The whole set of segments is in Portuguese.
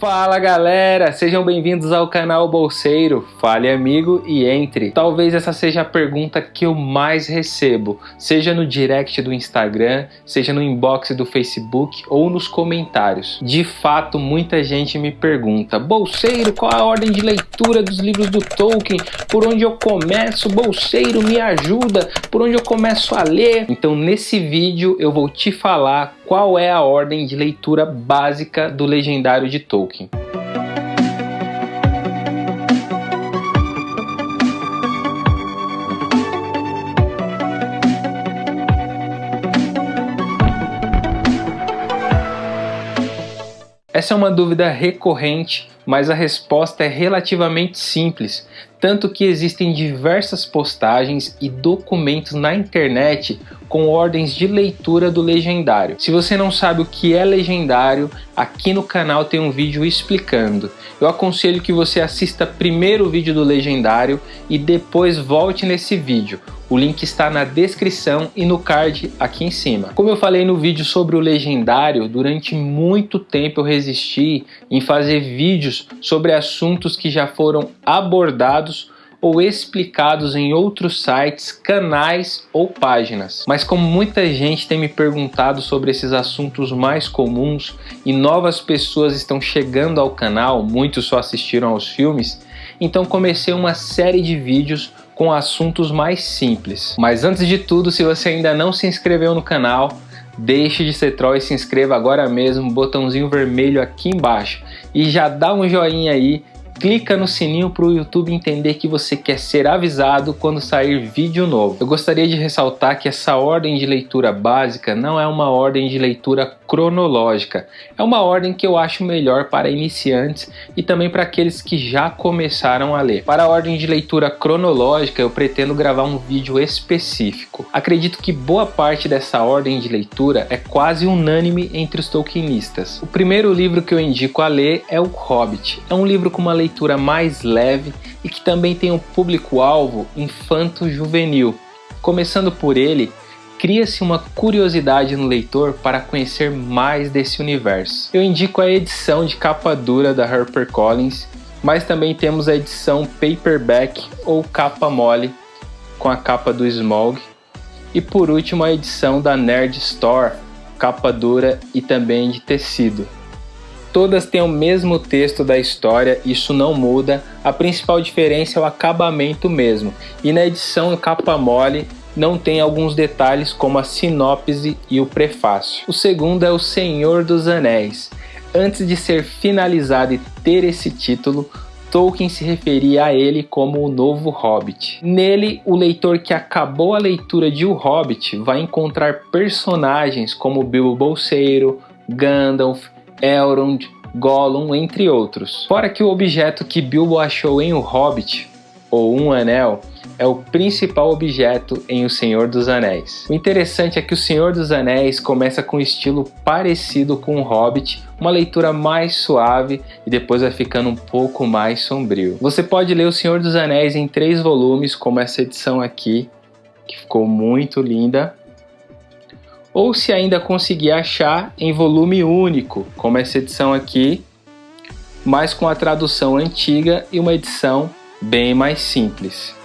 Fala galera, sejam bem-vindos ao canal Bolseiro, fale amigo e entre. Talvez essa seja a pergunta que eu mais recebo, seja no direct do Instagram, seja no inbox do Facebook ou nos comentários. De fato, muita gente me pergunta, Bolseiro, qual a ordem de leitura dos livros do Tolkien? Por onde eu começo? Bolseiro, me ajuda? Por onde eu começo a ler? Então nesse vídeo eu vou te falar qual é a ordem de leitura básica do Legendário de Tolkien. Essa é uma dúvida recorrente, mas a resposta é relativamente simples, tanto que existem diversas postagens e documentos na internet com ordens de leitura do legendário. Se você não sabe o que é legendário, aqui no canal tem um vídeo explicando. Eu aconselho que você assista primeiro o vídeo do legendário e depois volte nesse vídeo. O link está na descrição e no card aqui em cima. Como eu falei no vídeo sobre o legendário, durante muito tempo eu resisti em fazer vídeos sobre assuntos que já foram abordados ou explicados em outros sites, canais ou páginas. Mas como muita gente tem me perguntado sobre esses assuntos mais comuns e novas pessoas estão chegando ao canal, muitos só assistiram aos filmes, então comecei uma série de vídeos com assuntos mais simples. Mas antes de tudo, se você ainda não se inscreveu no canal, deixe de ser troll e se inscreva agora mesmo, botãozinho vermelho aqui embaixo. E já dá um joinha aí clica no sininho para o YouTube entender que você quer ser avisado quando sair vídeo novo. Eu gostaria de ressaltar que essa ordem de leitura básica não é uma ordem de leitura cronológica, é uma ordem que eu acho melhor para iniciantes e também para aqueles que já começaram a ler. Para a ordem de leitura cronológica eu pretendo gravar um vídeo específico. Acredito que boa parte dessa ordem de leitura é quase unânime entre os tolkienistas. O primeiro livro que eu indico a ler é O Hobbit. É um livro com uma leitura mais leve e que também tem um público-alvo infanto-juvenil. Começando por ele, cria-se uma curiosidade no leitor para conhecer mais desse universo. Eu indico a edição de capa dura da HarperCollins, mas também temos a edição paperback ou capa mole com a capa do Smog. E por último a edição da Nerd Store, capa dura e também de tecido. Todas têm o mesmo texto da história, isso não muda, a principal diferença é o acabamento mesmo. E na edição capa mole não tem alguns detalhes como a sinopse e o prefácio. O segundo é O Senhor dos Anéis. Antes de ser finalizado e ter esse título, Tolkien se referia a ele como o novo Hobbit. Nele, o leitor que acabou a leitura de O Hobbit vai encontrar personagens como Bilbo Bolseiro, Gandalf, Elrond, Gollum, entre outros. Fora que o objeto que Bilbo achou em O Hobbit, ou um anel, é o principal objeto em O Senhor dos Anéis. O interessante é que O Senhor dos Anéis começa com um estilo parecido com O Hobbit, uma leitura mais suave e depois vai ficando um pouco mais sombrio. Você pode ler O Senhor dos Anéis em três volumes, como essa edição aqui, que ficou muito linda, ou se ainda conseguir achar em volume único, como essa edição aqui, mas com a tradução antiga e uma edição bem mais simples.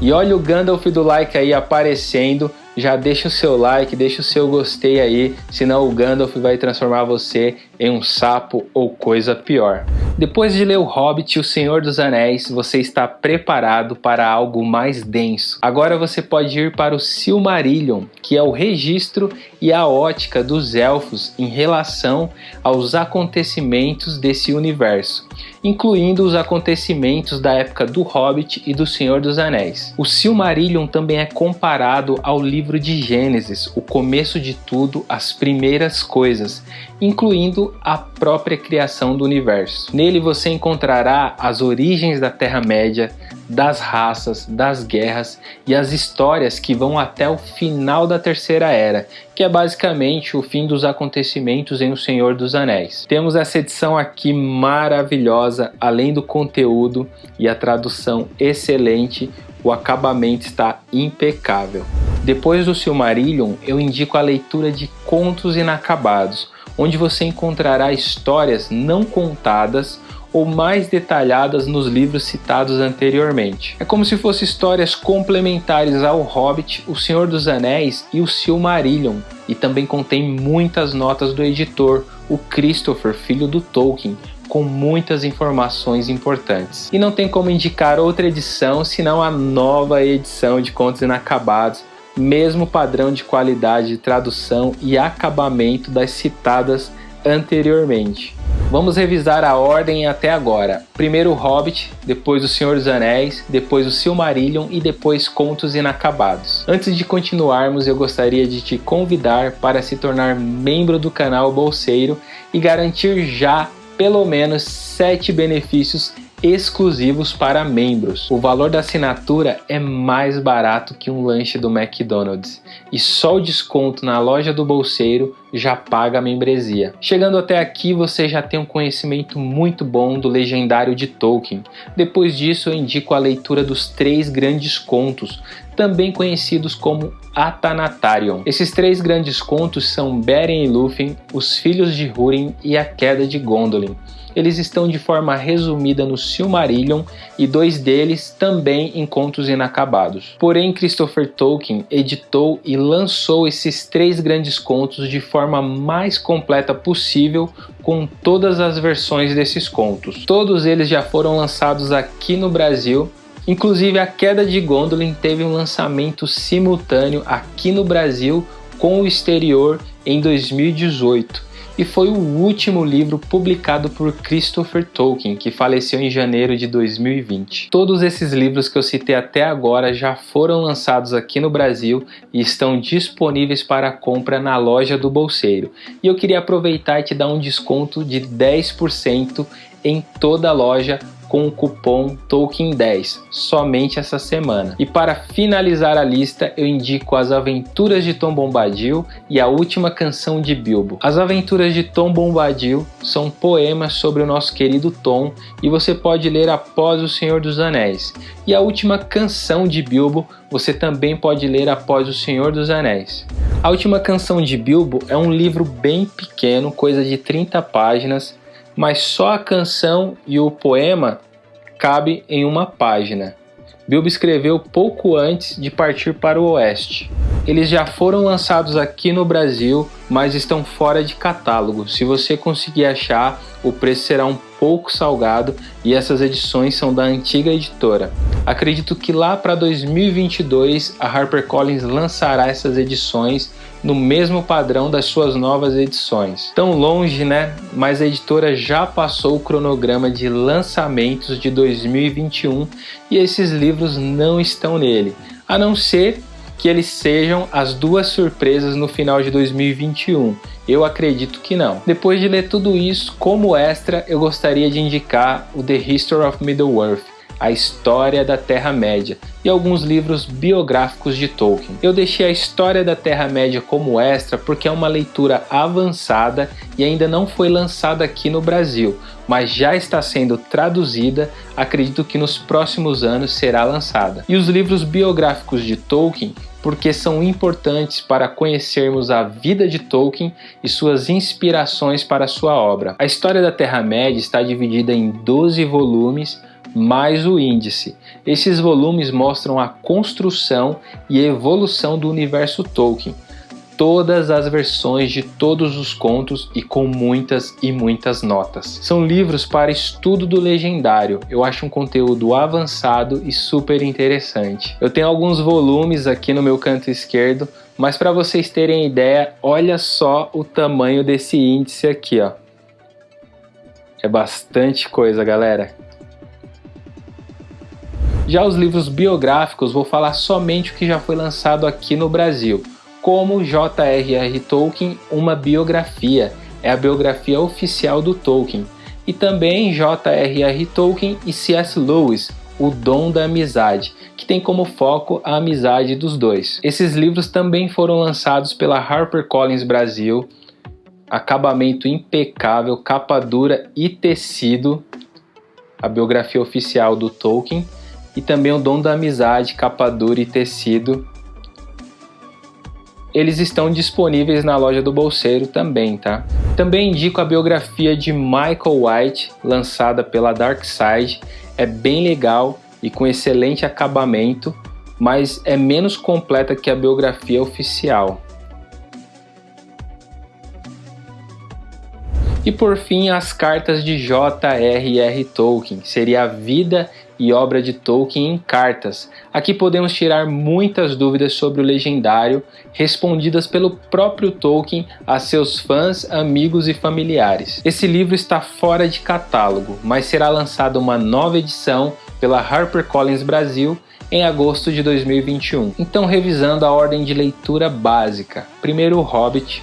E olha o Gandalf do like aí aparecendo. Já deixa o seu like, deixa o seu gostei aí, senão o Gandalf vai transformar você em um sapo ou coisa pior. Depois de ler O Hobbit e O Senhor dos Anéis, você está preparado para algo mais denso. Agora você pode ir para o Silmarillion, que é o registro e a ótica dos elfos em relação aos acontecimentos desse universo incluindo os acontecimentos da época do Hobbit e do Senhor dos Anéis. O Silmarillion também é comparado ao livro de Gênesis, o começo de tudo, as primeiras coisas, incluindo a própria criação do universo. Nele você encontrará as origens da Terra-média, das raças, das guerras e as histórias que vão até o final da Terceira Era, que é basicamente o fim dos acontecimentos em O Senhor dos Anéis. Temos essa edição aqui maravilhosa, além do conteúdo e a tradução excelente, o acabamento está impecável. Depois do Silmarillion, eu indico a leitura de Contos Inacabados, onde você encontrará histórias não contadas ou mais detalhadas nos livros citados anteriormente. É como se fossem histórias complementares ao Hobbit, O Senhor dos Anéis e o Silmarillion, e também contém muitas notas do editor, o Christopher, filho do Tolkien, com muitas informações importantes. E não tem como indicar outra edição senão a nova edição de Contos Inacabados, mesmo padrão de qualidade de tradução e acabamento das citadas anteriormente. Vamos revisar a ordem até agora. Primeiro o Hobbit, depois o Senhor dos Anéis, depois o Silmarillion e depois Contos Inacabados. Antes de continuarmos, eu gostaria de te convidar para se tornar membro do canal Bolseiro e garantir já pelo menos 7 benefícios exclusivos para membros. O valor da assinatura é mais barato que um lanche do McDonald's e só o desconto na loja do bolseiro já paga a membresia. Chegando até aqui você já tem um conhecimento muito bom do legendário de Tolkien. Depois disso eu indico a leitura dos três grandes contos, também conhecidos como Athanatarion. Esses três grandes contos são Beren e Lúthien, Os Filhos de Húrin e A Queda de Gondolin eles estão de forma resumida no Silmarillion e dois deles também em Contos Inacabados. Porém, Christopher Tolkien editou e lançou esses três grandes contos de forma mais completa possível com todas as versões desses contos. Todos eles já foram lançados aqui no Brasil Inclusive, a queda de Gondolin teve um lançamento simultâneo aqui no Brasil com o exterior em 2018 e foi o último livro publicado por Christopher Tolkien, que faleceu em janeiro de 2020. Todos esses livros que eu citei até agora já foram lançados aqui no Brasil e estão disponíveis para compra na loja do Bolseiro. E eu queria aproveitar e te dar um desconto de 10% em toda a loja com o cupom Tolkien10 somente essa semana. E para finalizar a lista, eu indico As Aventuras de Tom Bombadil e A Última Canção de Bilbo. As Aventuras de Tom Bombadil são poemas sobre o nosso querido Tom e você pode ler após O Senhor dos Anéis. E A Última Canção de Bilbo você também pode ler após O Senhor dos Anéis. A Última Canção de Bilbo é um livro bem pequeno, coisa de 30 páginas, mas só a canção e o poema cabe em uma página. Bilbo escreveu pouco antes de partir para o oeste. Eles já foram lançados aqui no Brasil, mas estão fora de catálogo. Se você conseguir achar, o preço será um pouco salgado e essas edições são da antiga editora. Acredito que lá para 2022 a HarperCollins lançará essas edições no mesmo padrão das suas novas edições. Tão longe, né? Mas a editora já passou o cronograma de lançamentos de 2021 e esses livros não estão nele, a não ser que eles sejam as duas surpresas no final de 2021. Eu acredito que não. Depois de ler tudo isso, como extra, eu gostaria de indicar o The History of Middle-earth, a História da Terra-média e alguns livros biográficos de Tolkien. Eu deixei a História da Terra-média como extra porque é uma leitura avançada e ainda não foi lançada aqui no Brasil, mas já está sendo traduzida, acredito que nos próximos anos será lançada. E os livros biográficos de Tolkien porque são importantes para conhecermos a vida de Tolkien e suas inspirações para sua obra. A história da Terra-média está dividida em 12 volumes mais o índice. Esses volumes mostram a construção e evolução do universo Tolkien, todas as versões de todos os contos e com muitas e muitas notas. São livros para estudo do legendário. Eu acho um conteúdo avançado e super interessante. Eu tenho alguns volumes aqui no meu canto esquerdo, mas para vocês terem ideia, olha só o tamanho desse índice aqui, ó. É bastante coisa, galera. Já os livros biográficos vou falar somente o que já foi lançado aqui no Brasil, como J.R.R. Tolkien, uma biografia, é a biografia oficial do Tolkien, e também J.R.R. Tolkien e C.S. Lewis, O Dom da Amizade, que tem como foco a amizade dos dois. Esses livros também foram lançados pela HarperCollins Brasil, acabamento impecável, capa dura e tecido, a biografia oficial do Tolkien, e também o Dom da Amizade, capa dura e tecido. eles estão disponíveis na loja do bolseiro também, tá? Também indico a biografia de Michael White, lançada pela Dark Side, é bem legal e com excelente acabamento, mas é menos completa que a biografia oficial. E por fim, as cartas de J.R.R. Tolkien, seria a vida e obra de Tolkien em cartas. Aqui podemos tirar muitas dúvidas sobre o legendário, respondidas pelo próprio Tolkien a seus fãs, amigos e familiares. Esse livro está fora de catálogo, mas será lançada uma nova edição pela HarperCollins Brasil em agosto de 2021. Então, revisando a ordem de leitura básica: primeiro o Hobbit,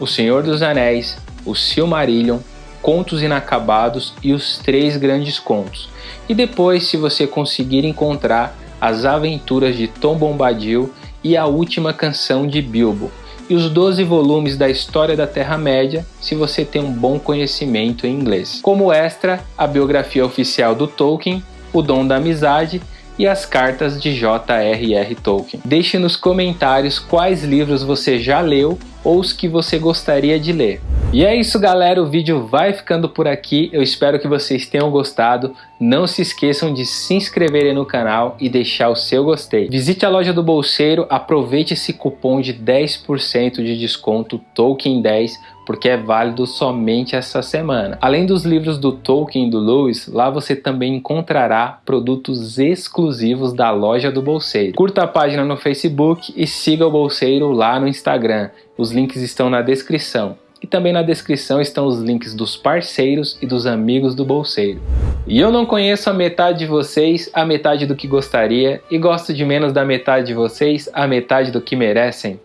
O Senhor dos Anéis, o Silmarillion, Contos Inacabados e os Três Grandes Contos. E depois, se você conseguir encontrar as aventuras de Tom Bombadil e a última canção de Bilbo, e os 12 volumes da História da Terra-média, se você tem um bom conhecimento em inglês. Como extra, a biografia oficial do Tolkien, O Dom da Amizade e as cartas de J.R.R. Tolkien. Deixe nos comentários quais livros você já leu ou os que você gostaria de ler. E é isso galera, o vídeo vai ficando por aqui, eu espero que vocês tenham gostado, não se esqueçam de se inscreverem no canal e deixar o seu gostei. Visite a loja do Bolseiro, aproveite esse cupom de 10% de desconto Tolkien10, porque é válido somente essa semana. Além dos livros do Tolkien e do Lewis, lá você também encontrará produtos exclusivos da loja do Bolseiro. Curta a página no Facebook e siga o Bolseiro lá no Instagram. Os links estão na descrição. E também na descrição estão os links dos parceiros e dos amigos do Bolseiro. E eu não conheço a metade de vocês, a metade do que gostaria, e gosto de menos da metade de vocês, a metade do que merecem.